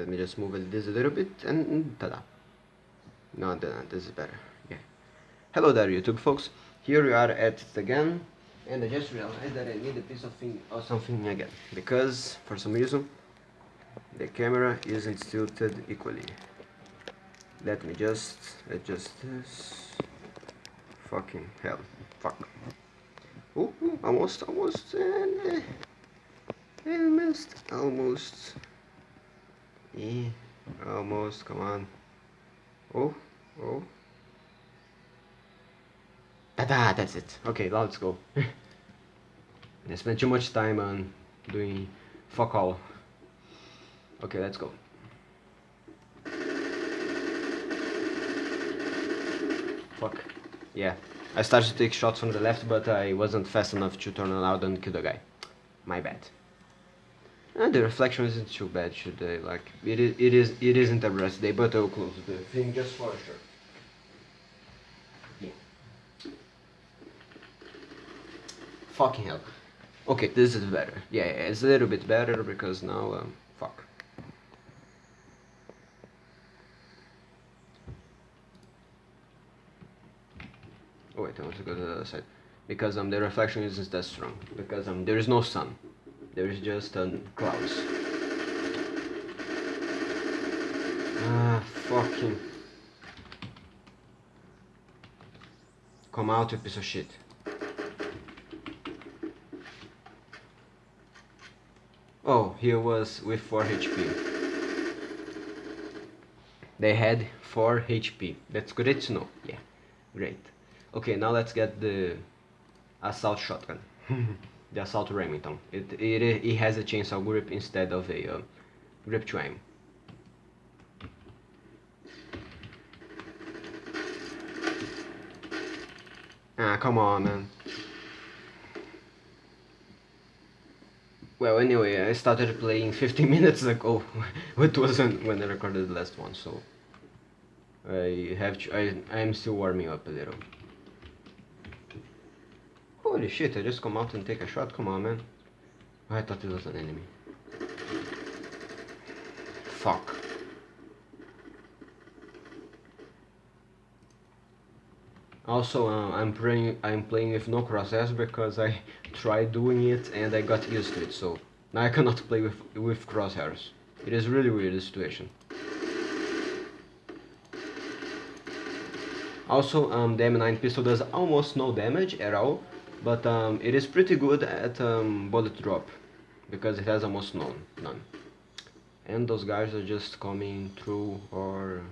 let me just move this a little bit and ta-da. No, this is better. Yeah. Hello there YouTube folks. Here we are at it again and I just realized that I need a piece of thing or something again because for some reason the camera isn't tilted equally. Let me just adjust this. Fucking hell. Fuck. Ooh, almost almost uh, almost almost almost come on oh oh Ta-da, that's it. Okay, now let's go. I spent too much time on doing fuck all. Okay, let's go. Fuck. Yeah. I started to take shots from the left, but I wasn't fast enough to turn around and kill the guy. My bad. And the reflection isn't too bad, they? Like, it is, it is, it isn't a birthday, but I'll close the thing just for sure. Fucking hell. Okay, this is better. Yeah, yeah, it's a little bit better because now, um, fuck. Oh wait, I want to go to the other side. Because um, the reflection isn't that strong. Because um, there is no sun. There is just um, clouds. Ah, fucking. Come out, you piece of shit. Oh, he was with 4 HP. They had 4 HP. That's great to know. Yeah, great. Okay, now let's get the assault shotgun. the assault Remington. It, it, it has a chainsaw grip instead of a uh, grip to aim. Ah, come on, man. Well, anyway, I started playing 15 minutes ago. it wasn't when I recorded the last one, so I have I I am still warming up a little. Holy shit! I just come out and take a shot. Come on, man. I thought it was an enemy. Fuck. Also, uh, I'm playing I'm playing with no crosshairs because I tried doing it and I got used to it. So now I cannot play with with crosshairs. It is really weird the situation. Also, um, the M9 pistol does almost no damage at all, but um, it is pretty good at um, bullet drop because it has almost none. none. And those guys are just coming through or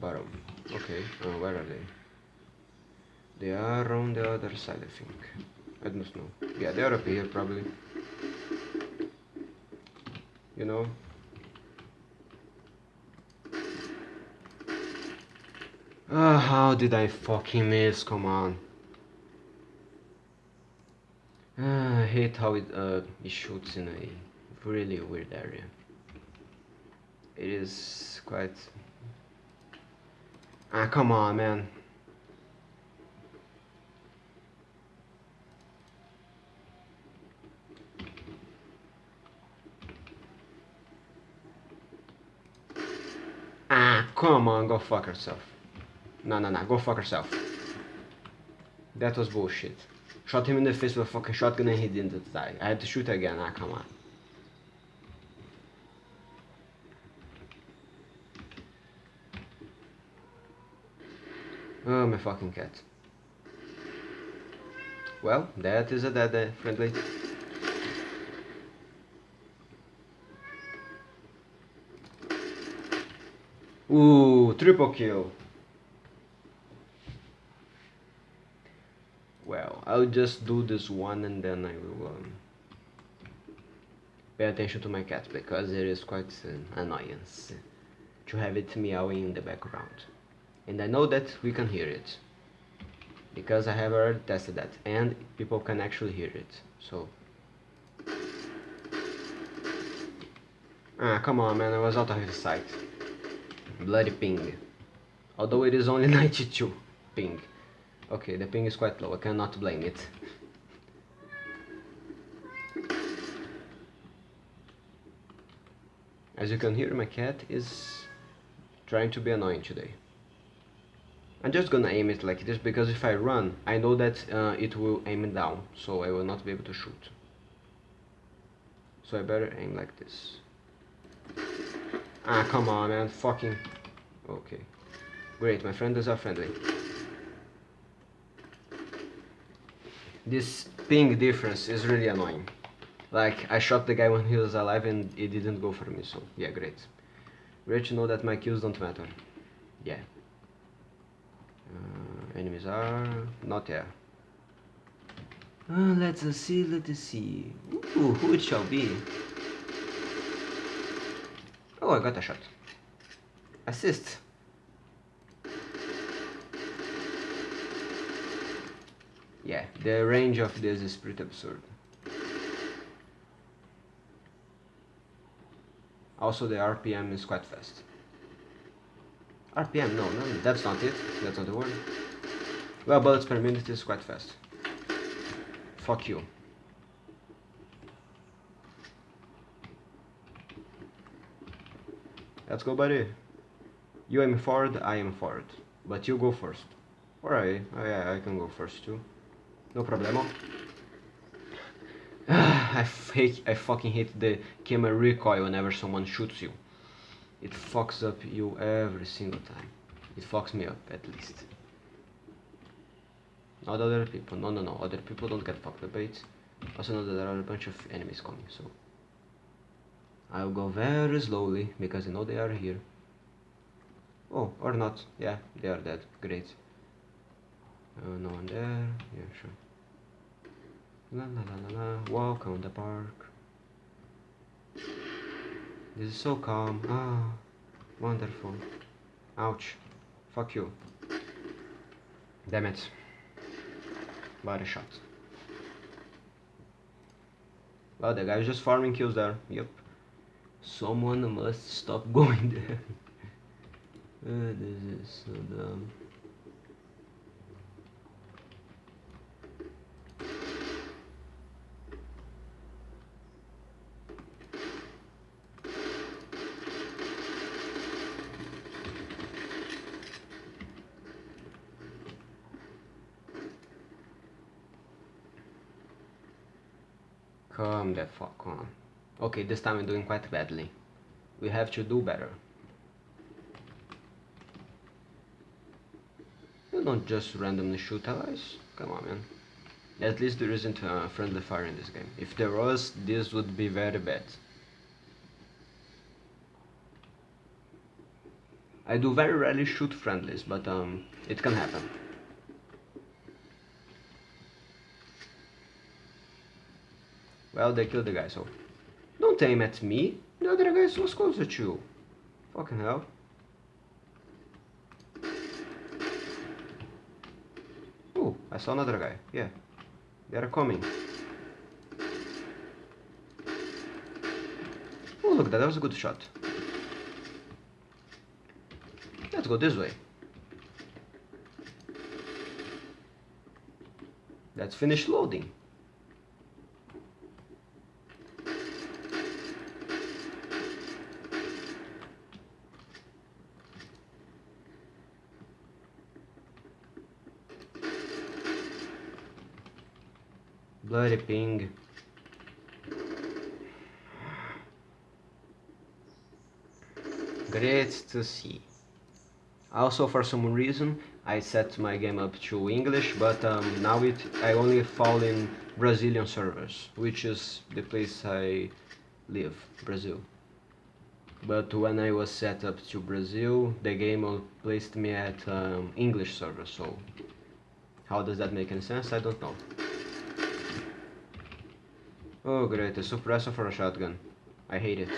bottom. Okay, uh, where are they? They are on the other side, I think. I don't know. Yeah, they are up here, probably. You know? Ah, how did I fucking miss? Come on. Ah, I hate how it, uh, it shoots in a really weird area. It is quite... Ah, come on, man. Ah, come on, go fuck yourself. No, no, no, go fuck yourself. That was bullshit. Shot him in the face with a fucking shotgun and he didn't die. I had to shoot again, ah, come on. Oh, my fucking cat. Well, that is a dead uh, friendly. Ooh, triple kill. Well, I'll just do this one and then I will um, pay attention to my cat because it is quite an annoyance to have it meowing in the background. And I know that we can hear it because I have already tested that and people can actually hear it. So Ah, come on man, I was out of sight. Bloody ping. Although it is only 92 ping. Okay, the ping is quite low, I cannot blame it. As you can hear, my cat is trying to be annoying today. I'm just gonna aim it like this because if I run, I know that uh, it will aim it down, so I will not be able to shoot. So I better aim like this. Ah, come on, man. Fucking... Okay. Great, my friends are friendly. This ping difference is really annoying. Like, I shot the guy when he was alive and it didn't go for me, so yeah, great. Great to know that my kills don't matter. Yeah. Uh, enemies are not there. Uh, let's see, let's see. Ooh, who it shall be? Oh, I got a shot. Assist. Yeah, the range of this is pretty absurd. Also the RPM is quite fast. RPM, no, no, that's not it. That's not the word. Well, bullets per minute is quite fast. Fuck you. Let's go, buddy. You aim forward, I am forward. But you go first. Alright, yeah, I can go first too. No problemo. I hate, I fucking hate the camera recoil whenever someone shoots you. It fucks up you every single time. It fucks me up, at least. Not other people. No, no, no. Other people don't get fucked up. It also know that there are a bunch of enemies coming, so... I'll go very slowly, because I know they are here. Oh, or not. Yeah, they are dead. Great. Uh, no one there. Yeah, sure. La la la la la. Walk on the park. This is so calm. Ah, wonderful. Ouch. Fuck you. Damn it. Body shot. Well, the guy is just farming kills there. Yep. Someone must stop going there. uh, this is so dumb. Come the fuck on. Okay, this time I'm doing quite badly. We have to do better. You don't just randomly shoot allies. Come on, man. At least there isn't a friendly fire in this game. If there was, this would be very bad. I do very rarely shoot friendlies, but um, it can happen. Well, they killed the guy, so... Don't aim at me. The other guy was closer to you. Fucking hell. Oh, I saw another guy. Yeah. They're coming. Oh, look, that was a good shot. Let's go this way. Let's finish loading. Bloody ping. Great to see. Also for some reason I set my game up to English but um, now it I only fall in Brazilian servers which is the place I live, Brazil. But when I was set up to Brazil the game placed me at um, English server so how does that make any sense? I don't know. Oh great, a suppressor for a shotgun. I hate it.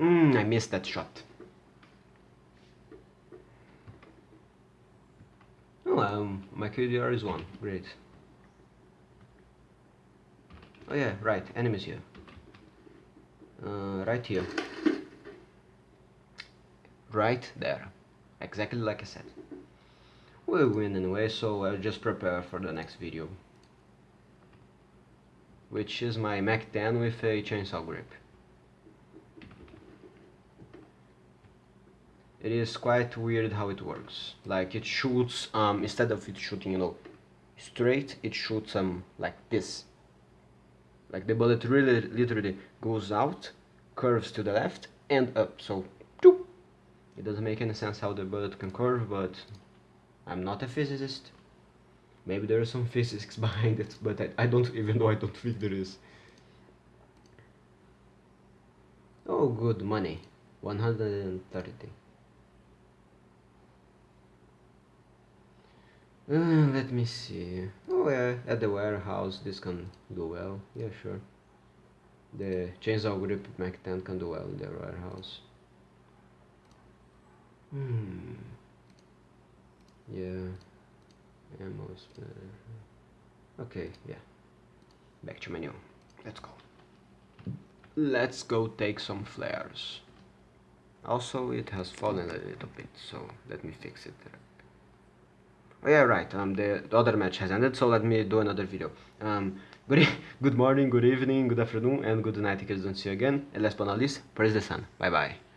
Mmm, I missed that shot. Oh, um, my KDR is 1. Great. Oh yeah, right, enemies here. Uh, right here. Right there. Exactly like I said. We'll win anyway, so I'll just prepare for the next video which is my Mac 10 with a chainsaw grip. It is quite weird how it works. Like it shoots, um, instead of it shooting, you know, straight, it shoots um, like this. Like the bullet really literally goes out, curves to the left and up, so it doesn't make any sense how the bullet can curve, but I'm not a physicist maybe there is some physics behind it but I, I don't even know I don't think there is. Oh good money. 130 uh, let me see. Oh yeah at the warehouse this can do well. Yeah sure. The chainsaw grip Mac 10 can do well in the warehouse. Hmm. Yeah ammo okay yeah. Back to menu. Let's go. Let's go take some flares. Also it has fallen a little bit so let me fix it. Oh yeah right um the, the other match has ended so let me do another video. Um good good morning good evening good afternoon and good night I don't see you again. And last but not least praise the sun. Bye bye